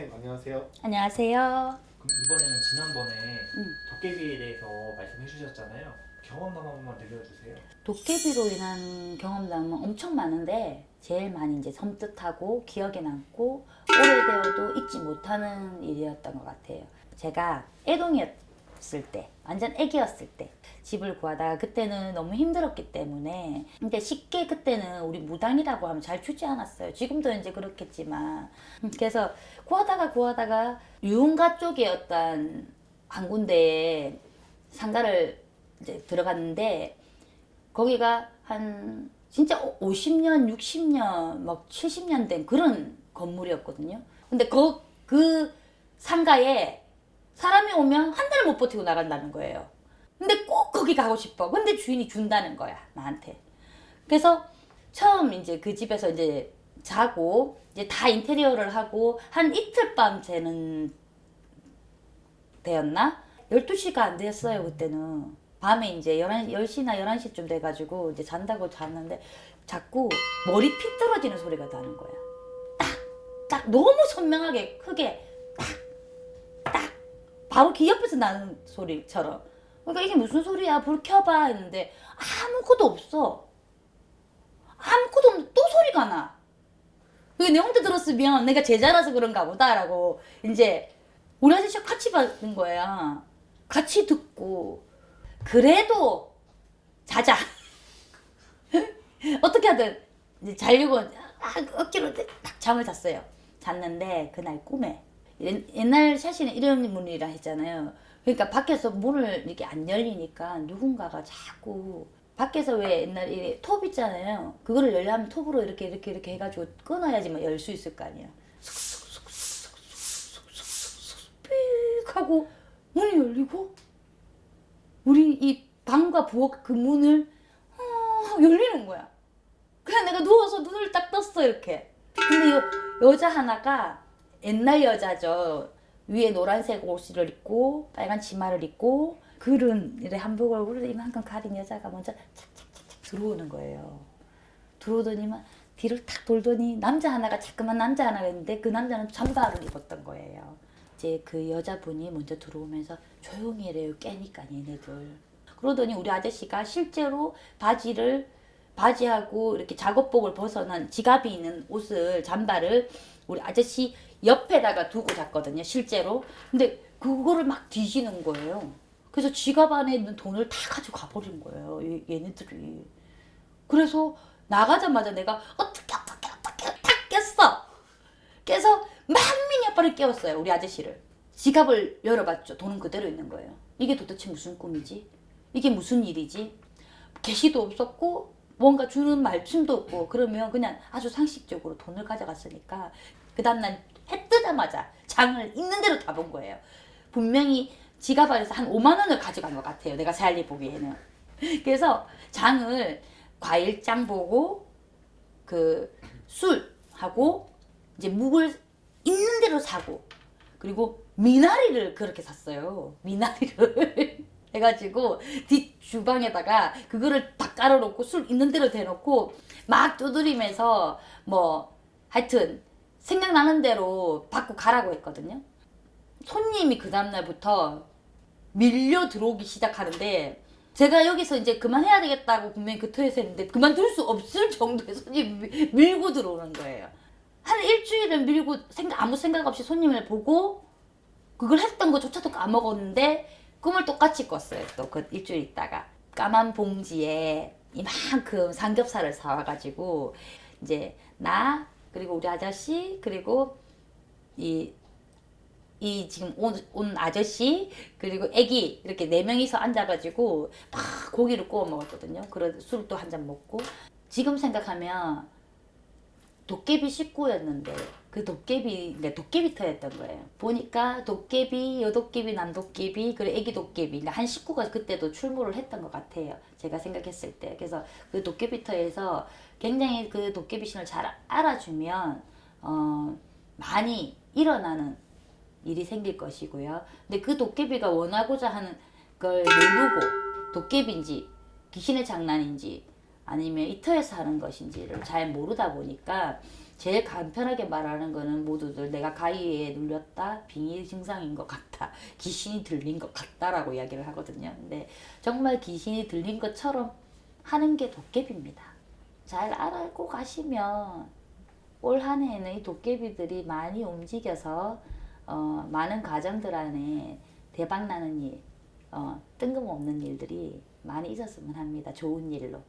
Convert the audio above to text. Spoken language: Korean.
선생님 안녕하세요. 안녕하세요. 그럼 이번에는 지난번에 음. 도깨비에 대해서 말씀해 주셨잖아요. 경험담 한 번만 들려주세요. 도깨비로 인한 경험담은 엄청 많은데 제일 많이 이제 섬뜩하고 기억에 남고 오래되어도 잊지 못하는 일이었던 것 같아요. 제가 애동이었 을 때, 완전 애기였을 때 집을 구하다가 그때는 너무 힘들었기 때문에 근데 쉽게 그때는 우리 무당이라고 하면 잘 주지 않았어요. 지금도 이제 그렇겠지만 음, 그래서 구하다가 구하다가 유흥가 쪽에 어떤 한 군데에 상가를 이제 들어갔는데 거기가 한 진짜 50년, 60년, 막 70년 된 그런 건물이었거든요. 근데 그, 그 상가에 사람이 오면 한 달 못 버티고 나간다는 거예요. 근데 꼭 거기 가고 싶어. 근데 주인이 준다는 거야, 나한테. 그래서 처음 이제 그 집에서 이제 자고 이제 다 인테리어를 하고 한 이틀 밤 새는 되었나? 12시가 안 됐어요, 그때는. 밤에 이제 11, 10시나 11시쯤 돼가지고 이제 잔다고 잤는데 자꾸 머리 픽 떨어지는 소리가 나는 거야. 딱! 딱! 너무 선명하게 크게 딱! 딱! 바로 귀 옆에서 나는 소리처럼. 그러니까 이게 무슨 소리야? 불 켜봐 했는데 아무것도 없어. 아무것도 없는데 또 소리가 나. 그게 내 혼자 들었으면 내가 제자라서 그런가 보다 라고 이제 우리 아저씨가 같이 받는 거야. 같이 듣고 그래도 자자. 어떻게 하든 이제 자려고 아, 억지로 딱 잠을 잤어요. 잤는데 그날 꿈에 옛- 옛날 샤시는 이런 문이라 했잖아요. 그러니까 밖에서 문을 이렇게 안 열리니까 누군가가 자꾸 밖에서 왜 옛날 이톱 있잖아요. 그거를 열려면 톱으로 이렇게 이렇게 이렇게 해가지고 끊어야지만 열 수 있을 거 아니야. 삑 하고 문이 열리고 우리 이 방과 부엌 그 문을 어, 열리는 거야. 그냥 내가 누워서 눈을 딱 떴어 이렇게. 근데 여, 여자 하나가 옛날 여자죠. 위에 노란색 옷을 입고 빨간 치마를 입고 그런 이래 한복 얼굴을 이만큼 가린 여자가 먼저 착착착착 들어오는 거예요. 들어오더니만 뒤를 탁 돌더니 남자 하나가 자꾸만 남자 하나가 있는데 그 남자는 잠바를 입었던 거예요. 이제 그 여자분이 먼저 들어오면서 조용히 해래요. 깨니까 얘네들. 그러더니 우리 아저씨가 실제로 바지를 바지하고 이렇게 작업복을 벗어난 지갑이 있는 옷을 잠바를 우리 아저씨 옆에다가 두고 잤거든요. 실제로. 근데 그거를 막 뒤지는 거예요. 그래서 지갑 안에 있는 돈을 다 가지고 가버린 거예요. 얘- 얘네들이. 그래서 나가자마자 내가 어떻게 어떻게 어떻게 탁 깼어. 깨서 만민이 아빠를 깨웠어요. 우리 아저씨를. 지갑을 열어봤죠. 돈은 그대로 있는 거예요. 이게 도대체 무슨 꿈이지? 이게 무슨 일이지? 계시도 없었고 뭔가 주는 말씀도 없고 그러면 그냥 아주 상식적으로 돈을 가져갔으니까 그 다음날 해 뜨자마자 장을 있는 대로 다 본 거예요. 분명히 지갑 안에서 한 5만 원을 가져간 것 같아요. 내가 살리 보기에는. 그래서 장을 과일장 보고 그 술하고 이제 묵을 있는 대로 사고 그리고 미나리를 그렇게 샀어요. 미나리를 해가지고 뒷 주방에다가 그거를 다 깔아놓고 술 있는 대로 대놓고 막 두드리면서 뭐 하여튼 생각나는 대로 받고 가라고 했거든요. 손님이 그 다음날부터 밀려 들어오기 시작하는데 제가 여기서 이제 그만해야 되겠다고 분명히 그 터에서 했는데 그만둘 수 없을 정도의 손님이 밀- 밀고 들어오는 거예요. 한 일주일을 밀고 생각, 아무 생각 없이 손님을 보고 그걸 했던 것조차도 까먹었는데 꿈을 똑같이 꿨어요. 또 그 일주일 있다가 까만 봉지에 이만큼 삼겹살을 사와가지고 이제 나 그리고 우리 아저씨 그리고 이 이 지금 온, 온 아저씨 그리고 애기 이렇게 네 명이서 앉아가지고 막 고기를 구워 먹었거든요. 그래 술도 한 잔 먹고 지금 생각하면 도깨비 식구였는데 그 도깨비 네, 도깨비터였던 거예요. 보니까 도깨비, 여도깨비, 남도깨비 그리고 애기 도깨비 한 식구가 그때도 출몰을 했던 것 같아요. 제가 생각했을 때 그래서 그 도깨비터에서 굉장히 그 도깨비 신을 잘 알아주면 어, 많이 일어나는 일이 생길 것이고요. 근데 그 도깨비가 원하고자 하는 걸 모르고 도깨비인지 귀신의 장난인지 아니면 이터에서 하는 것인지를 잘 모르다 보니까 제일 간편하게 말하는 거는 모두들 내가 가위에 눌렸다 빙의 증상인 것 같다 귀신이 들린 것 같다라고 이야기를 하거든요 근데 정말 귀신이 들린 것처럼 하는 게 도깨비입니다 잘 알고 가시면 올 한 해에는 이 도깨비들이 많이 움직여서 어, 많은 가정들 안에 대박 나는 일, 어, 뜬금없는 일들이 많이 있었으면 합니다. 좋은 일로.